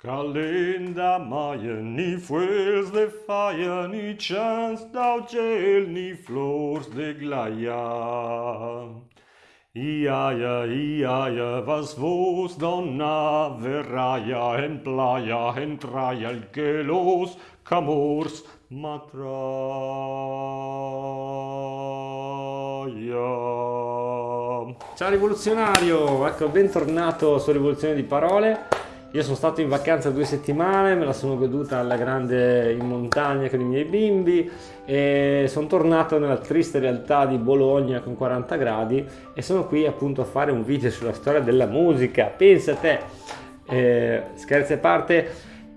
Kalenda Maien, ni fuels de fire, ni chans d'au gel, ni flors de glaia. Iaia, iaia, was vos donna verraia, en playa, en traia, el que los camors matraia. Ciao rivoluzionario, ecco bentornato su Rivoluzione di Parole. Io sono stato in vacanza due settimane, me la sono goduta alla grande in montagna con i miei bimbi e sono tornato nella triste realtà di Bologna con 40 gradi e sono qui appunto a fare un video sulla storia della musica. Pensa a te, eh, scherzi a parte,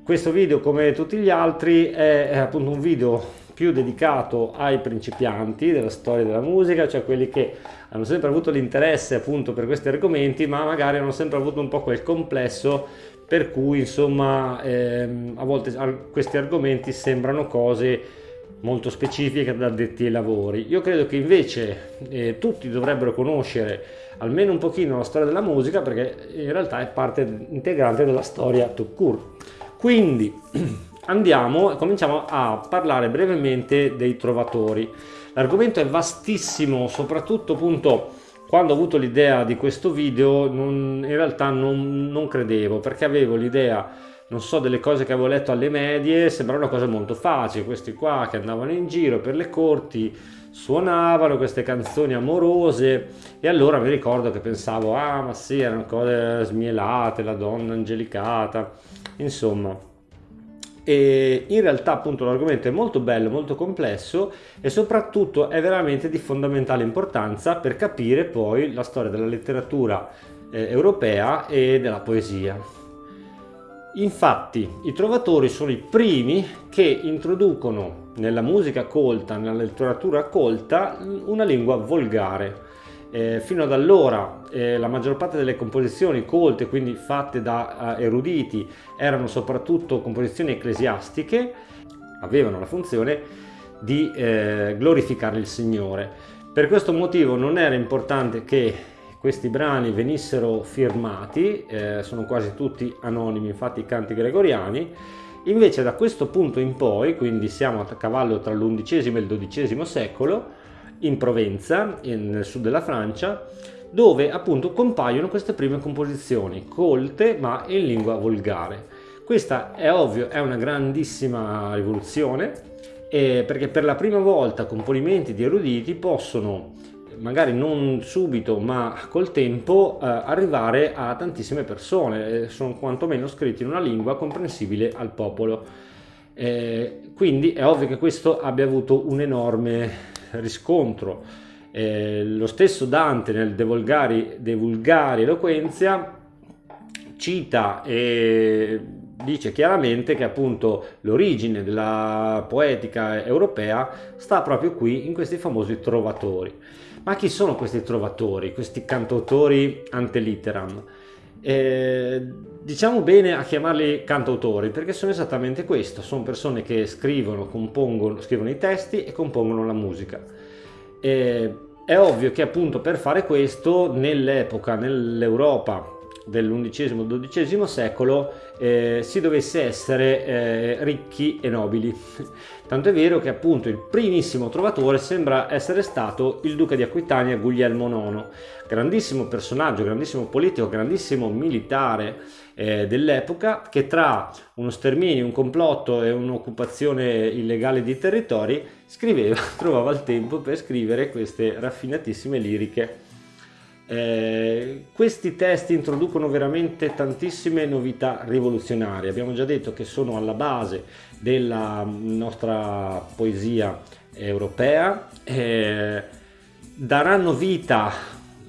questo video come tutti gli altri è, è appunto un video più dedicato ai principianti della storia della musica, cioè quelli che hanno sempre avuto l'interesse appunto per questi argomenti, ma magari hanno sempre avuto un po' quel complesso per cui insomma ehm, a volte questi argomenti sembrano cose molto specifiche da addetti ai lavori. Io credo che invece eh, tutti dovrebbero conoscere almeno un pochino la storia della musica perché in realtà è parte integrante della storia tout court. Quindi andiamo e cominciamo a parlare brevemente dei trovatori. L'argomento è vastissimo, soprattutto appunto quando ho avuto l'idea di questo video non, in realtà non, non credevo perché avevo l'idea non so delle cose che avevo letto alle medie sembrava una cosa molto facile questi qua che andavano in giro per le corti suonavano queste canzoni amorose e allora mi ricordo che pensavo ah ma sì erano cose smielate la donna angelicata insomma e in realtà appunto l'argomento è molto bello, molto complesso e soprattutto è veramente di fondamentale importanza per capire poi la storia della letteratura eh, europea e della poesia. Infatti i trovatori sono i primi che introducono nella musica colta, nella letteratura colta, una lingua volgare eh, fino ad allora eh, la maggior parte delle composizioni colte, quindi fatte da uh, eruditi, erano soprattutto composizioni ecclesiastiche, avevano la funzione di eh, glorificare il Signore. Per questo motivo non era importante che questi brani venissero firmati, eh, sono quasi tutti anonimi, infatti i canti gregoriani, invece da questo punto in poi, quindi siamo a cavallo tra l'undicesimo e il dodicesimo secolo, in Provenza, nel sud della Francia, dove appunto compaiono queste prime composizioni, colte ma in lingua volgare. Questa è ovvio, è una grandissima rivoluzione, eh, perché per la prima volta componimenti di eruditi possono magari non subito ma col tempo eh, arrivare a tantissime persone, eh, sono quantomeno scritti in una lingua comprensibile al popolo. Eh, quindi è ovvio che questo abbia avuto un enorme riscontro. Eh, lo stesso Dante nel De Vulgari, De Vulgari Eloquenzia cita e dice chiaramente che appunto l'origine della poetica europea sta proprio qui in questi famosi trovatori. Ma chi sono questi trovatori, questi cantautori antelitteram? Eh, diciamo bene a chiamarli cantautori perché sono esattamente questo, sono persone che scrivono, compongono, scrivono i testi e compongono la musica. Eh, è ovvio che appunto per fare questo nell'epoca, nell'Europa dell'undicesimo-dodicesimo secolo eh, si dovesse essere eh, ricchi e nobili. Tanto è vero che appunto il primissimo trovatore sembra essere stato il duca di Aquitania Guglielmo IX, grandissimo personaggio, grandissimo politico, grandissimo militare eh, dell'epoca che tra uno sterminio, un complotto e un'occupazione illegale di territori scriveva, trovava il tempo per scrivere queste raffinatissime liriche eh, questi testi introducono veramente tantissime novità rivoluzionarie. Abbiamo già detto che sono alla base della nostra poesia europea. Eh, daranno vita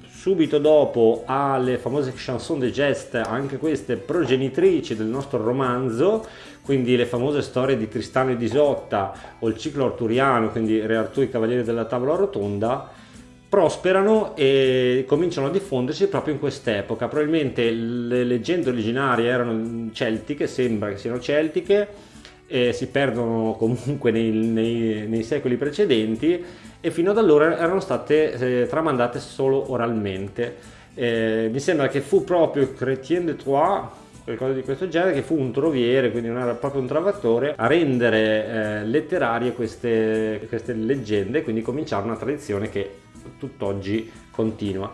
subito dopo alle famose chanson de geste, anche queste progenitrici del nostro romanzo, quindi le famose storie di Tristano e Isotta o il ciclo arturiano, quindi Re Artù i Cavalieri della Tavola Rotonda, prosperano e cominciano a diffondersi proprio in quest'epoca. Probabilmente le leggende originarie erano celtiche, sembra che siano celtiche, si perdono comunque nei, nei, nei secoli precedenti e fino ad allora erano state eh, tramandate solo oralmente. Eh, mi sembra che fu proprio Chrétien de Troyes qualcosa di questo genere, che fu un troviere, quindi non era proprio un travatore, a rendere eh, letterarie queste, queste leggende, quindi cominciare una tradizione che tutt'oggi continua.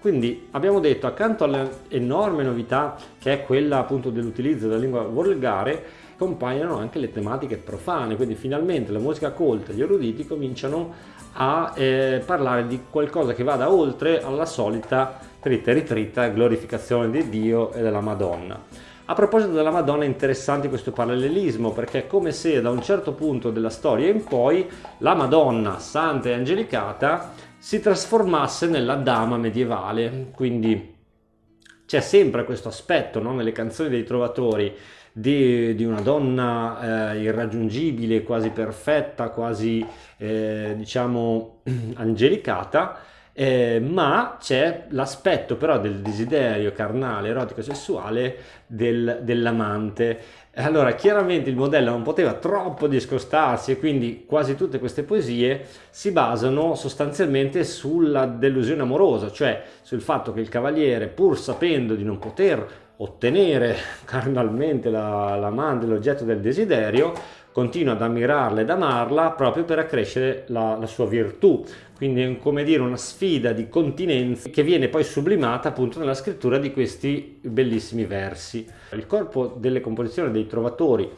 Quindi abbiamo detto accanto all'enorme novità che è quella appunto dell'utilizzo della lingua volgare compaiono anche le tematiche profane, quindi finalmente la musica colta, gli eruditi cominciano a eh, parlare di qualcosa che vada oltre alla solita tritta e ritritta glorificazione di Dio e della Madonna. A proposito della Madonna è interessante questo parallelismo perché è come se da un certo punto della storia in poi la Madonna santa e angelicata si trasformasse nella dama medievale, quindi c'è sempre questo aspetto no? nelle canzoni dei trovatori di, di una donna eh, irraggiungibile, quasi perfetta, quasi eh, diciamo angelicata, eh, ma c'è l'aspetto però del desiderio carnale, erotico, sessuale del, dell'amante. Allora, chiaramente il modello non poteva troppo discostarsi e quindi quasi tutte queste poesie si basano sostanzialmente sulla delusione amorosa, cioè sul fatto che il cavaliere, pur sapendo di non poter ottenere carnalmente l'amante, la l'oggetto del desiderio, continua ad ammirarla ed amarla proprio per accrescere la, la, sua virtù. Quindi è come dire una sfida di continenza che viene poi sublimata appunto nella scrittura di questi bellissimi versi. Il corpo delle composizioni dei trovatori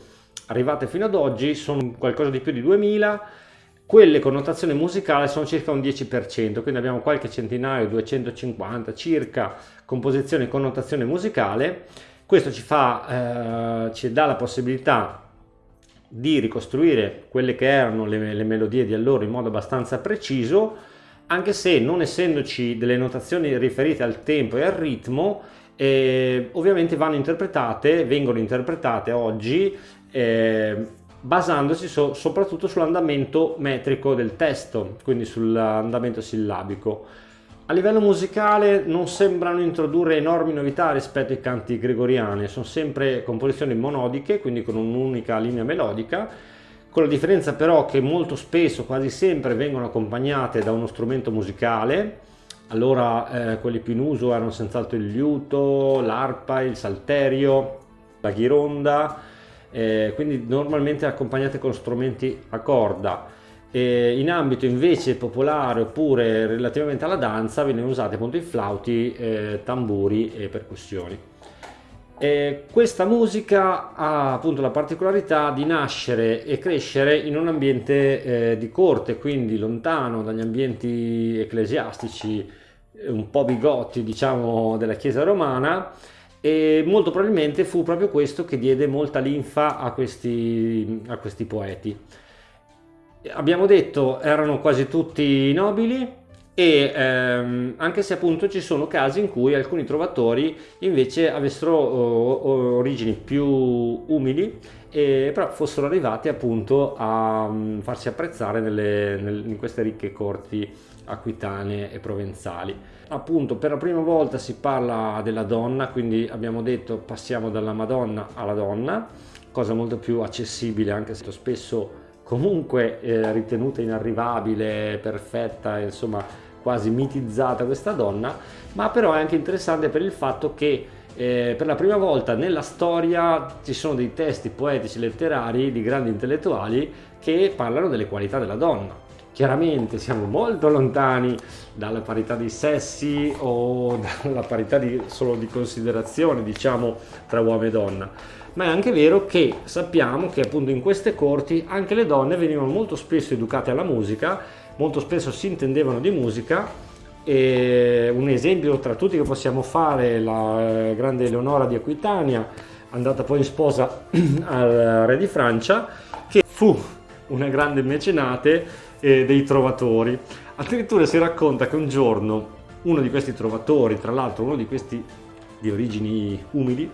arrivate fino ad oggi sono qualcosa di più di 2000 quelle con notazione musicale sono circa un 10%, quindi abbiamo qualche centinaio, 250 circa composizioni con notazione musicale. Questo ci, fa, eh, ci dà la possibilità di ricostruire quelle che erano le, le melodie di allora in modo abbastanza preciso, anche se non essendoci delle notazioni riferite al tempo e al ritmo, eh, ovviamente vanno interpretate, vengono interpretate oggi eh, basandosi so, soprattutto sull'andamento metrico del testo, quindi sull'andamento sillabico. A livello musicale non sembrano introdurre enormi novità rispetto ai canti gregoriani, sono sempre composizioni monodiche, quindi con un'unica linea melodica, con la differenza però che molto spesso, quasi sempre, vengono accompagnate da uno strumento musicale, allora eh, quelli più in uso erano senz'altro il liuto, l'arpa, il salterio, la ghironda, eh, quindi normalmente accompagnate con strumenti a corda. E in ambito invece popolare oppure relativamente alla danza vengono usati appunto i flauti, eh, tamburi e percussioni. E questa musica ha appunto la particolarità di nascere e crescere in un ambiente eh, di corte, quindi lontano dagli ambienti ecclesiastici, un po' bigotti diciamo della chiesa romana e molto probabilmente fu proprio questo che diede molta linfa a questi, a questi poeti. Abbiamo detto erano quasi tutti nobili e ehm, anche se appunto ci sono casi in cui alcuni trovatori invece avessero oh, origini più umili e però fossero arrivati appunto a um, farsi apprezzare nelle, nel, in queste ricche corti aquitane e provenzali. Appunto per la prima volta si parla della donna, quindi abbiamo detto passiamo dalla Madonna alla donna, cosa molto più accessibile anche se spesso comunque eh, ritenuta inarrivabile, perfetta, insomma quasi mitizzata questa donna, ma però è anche interessante per il fatto che eh, per la prima volta nella storia ci sono dei testi poetici letterari di grandi intellettuali che parlano delle qualità della donna Chiaramente siamo molto lontani dalla parità dei sessi o dalla parità di, solo di considerazione, diciamo, tra uomo e donna. Ma è anche vero che sappiamo che appunto in queste corti anche le donne venivano molto spesso educate alla musica, molto spesso si intendevano di musica e un esempio tra tutti che possiamo fare la eh, grande Eleonora di Aquitania, andata poi in sposa al re di Francia, che fu una grande mecenate eh, dei trovatori. Addirittura si racconta che un giorno uno di questi trovatori, tra l'altro uno di questi di origini umili,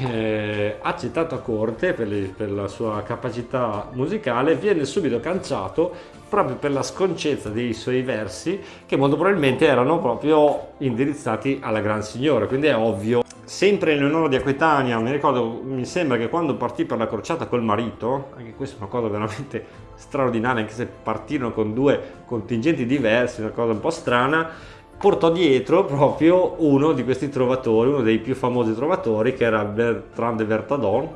eh, accettato a corte per, le, per, la sua capacità musicale, viene subito canciato proprio per la sconcezza dei suoi versi che molto probabilmente erano proprio indirizzati alla Gran Signora, quindi è ovvio. Sempre in onore di Aquitania, mi ricordo, mi sembra che quando partì per la crociata col marito, anche questa è una cosa veramente straordinaria, anche se partirono con due contingenti diversi, una cosa un po' strana, portò dietro proprio uno di questi trovatori, uno dei più famosi trovatori che era Bertrand de Vertadon,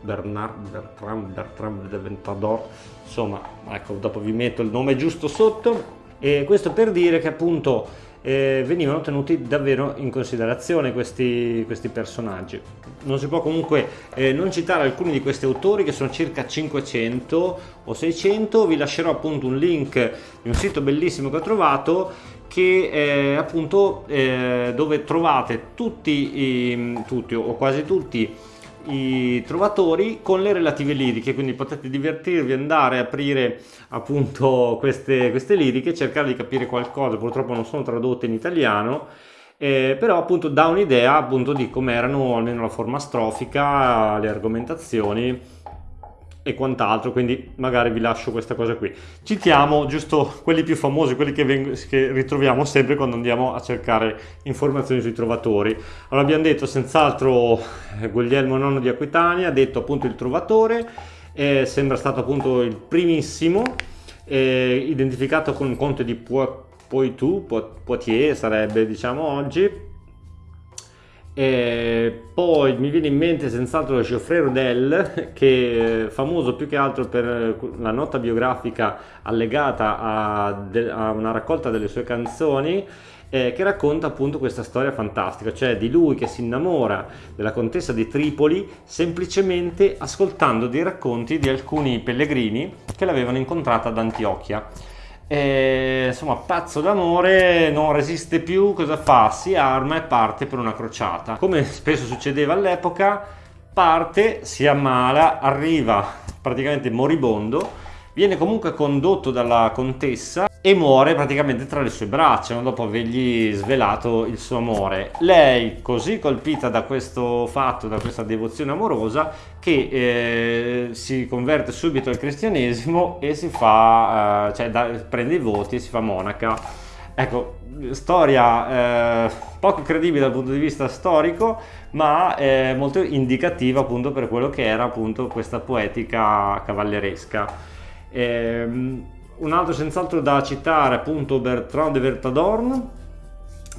Bernard Bertrand, Bertrand de Ventador, insomma, ecco, dopo vi metto il nome giusto sotto, e questo per dire che appunto eh, venivano tenuti davvero in considerazione questi, questi personaggi. Non si può comunque eh, non citare alcuni di questi autori che sono circa 500 o 600, vi lascerò appunto un link di un sito bellissimo che ho trovato che è appunto eh, dove trovate tutti, i, tutti o quasi tutti i trovatori con le relative liriche, quindi potete divertirvi, andare a aprire appunto queste, queste liriche, cercare di capire qualcosa, purtroppo non sono tradotte in italiano, eh, però appunto dà un'idea appunto di come erano almeno la forma strofica, le argomentazioni e quant'altro, quindi magari vi lascio questa cosa qui. Citiamo giusto quelli più famosi, quelli che, che, ritroviamo sempre quando andiamo a cercare informazioni sui trovatori. Allora abbiamo detto senz'altro eh, Guglielmo IX di Aquitania, detto appunto il trovatore, eh, sembra stato appunto il primissimo, eh, identificato con il conte di Poitou, Poitiers sarebbe diciamo oggi, e poi mi viene in mente senz'altro Geoffrey Rodel, che è famoso più che altro per la nota biografica allegata a, a una raccolta delle sue canzoni, eh, che racconta appunto questa storia fantastica, cioè di lui che si innamora della contessa di Tripoli semplicemente ascoltando dei racconti di alcuni pellegrini che l'avevano incontrata ad Antiochia. E, insomma, pazzo d'amore, non resiste più, cosa fa? Si arma e parte per una crociata. Come spesso succedeva all'epoca, parte, si ammala, arriva praticamente moribondo, viene comunque condotto dalla contessa e muore praticamente tra le sue braccia no? dopo avergli svelato il suo amore. Lei, così colpita da questo fatto, da questa devozione amorosa, che eh, si converte subito al cristianesimo e si fa, eh, cioè da, prende i voti e si fa monaca. Ecco, storia eh, poco credibile dal punto di vista storico, ma eh, molto indicativa appunto per quello che era appunto questa poetica cavalleresca. Ehm, un altro senz'altro da citare appunto Bertrand de Vertadorn.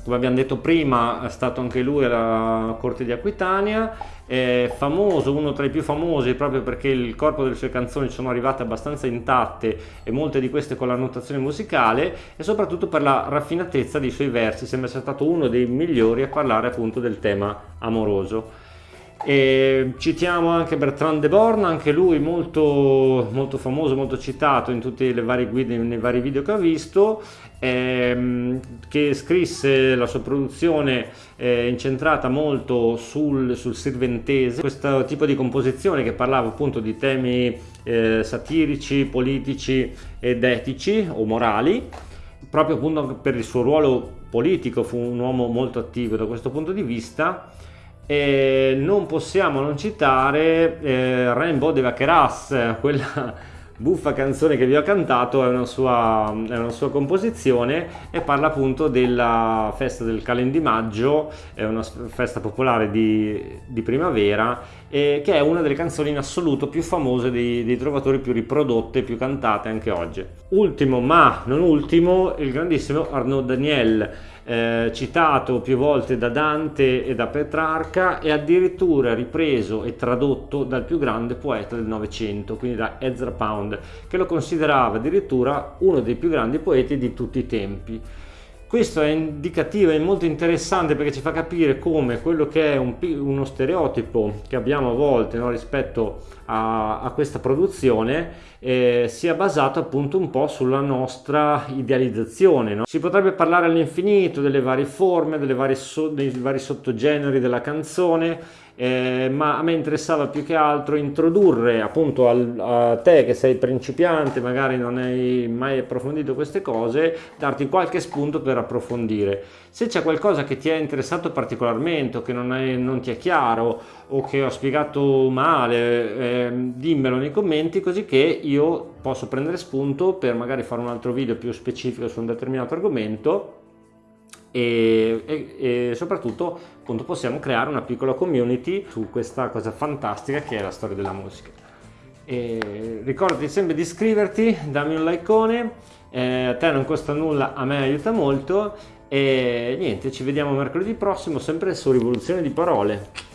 Come abbiamo detto prima è stato anche lui alla corte di Aquitania. È famoso, uno tra i più famosi proprio perché il corpo delle sue canzoni sono arrivate abbastanza intatte e molte di queste con la notazione musicale e soprattutto per la raffinatezza dei suoi versi. Sembra sia stato uno dei migliori a parlare appunto del tema amoroso e citiamo anche Bertrand de Born, anche lui molto, molto famoso, molto citato in tutte le varie guide, nei vari video che ho visto, ehm, che scrisse la sua produzione eh, incentrata molto sul, sul sirventese, questo tipo di composizione che parlava appunto di temi eh, satirici, politici ed etici o morali, proprio appunto per il suo ruolo politico, fu un uomo molto attivo da questo punto di vista e non possiamo non citare eh, Rainbow de Vaqueras, quella buffa canzone che vi ho cantato, è una, sua, è una sua composizione e parla appunto della festa del Calendimaggio, è una festa popolare di, di primavera, e che è una delle canzoni in assoluto più famose dei, dei trovatori più riprodotte, più cantate anche oggi. Ultimo ma non ultimo, il grandissimo Arnaud Daniel eh, citato più volte da Dante e da Petrarca e addirittura ripreso e tradotto dal più grande poeta del Novecento, quindi da Ezra Pound, che lo considerava addirittura uno dei più grandi poeti di tutti i tempi. Questo è indicativo, è molto interessante perché ci fa capire come quello che è un, uno stereotipo che abbiamo a volte no, rispetto a, a, questa produzione eh, sia basato appunto un po' sulla nostra idealizzazione. No? Si potrebbe parlare all'infinito delle varie forme, delle varie so, dei vari sottogeneri della canzone, eh, ma a me interessava più che altro introdurre appunto al, a te che sei principiante, magari non hai mai approfondito queste cose, darti qualche spunto per approfondire. Se c'è qualcosa che ti è interessato particolarmente o che non, è, non ti è chiaro o che ho spiegato male, eh, dimmelo nei commenti così che io posso prendere spunto per magari fare un altro video più specifico su un determinato argomento e, e, e, soprattutto appunto possiamo creare una piccola community su questa cosa fantastica che è la storia della musica. E ricordati sempre di iscriverti, dammi un likeone, eh, a te non costa nulla, a me aiuta molto E niente, ci vediamo mercoledì prossimo, sempre su Rivoluzione di Parole.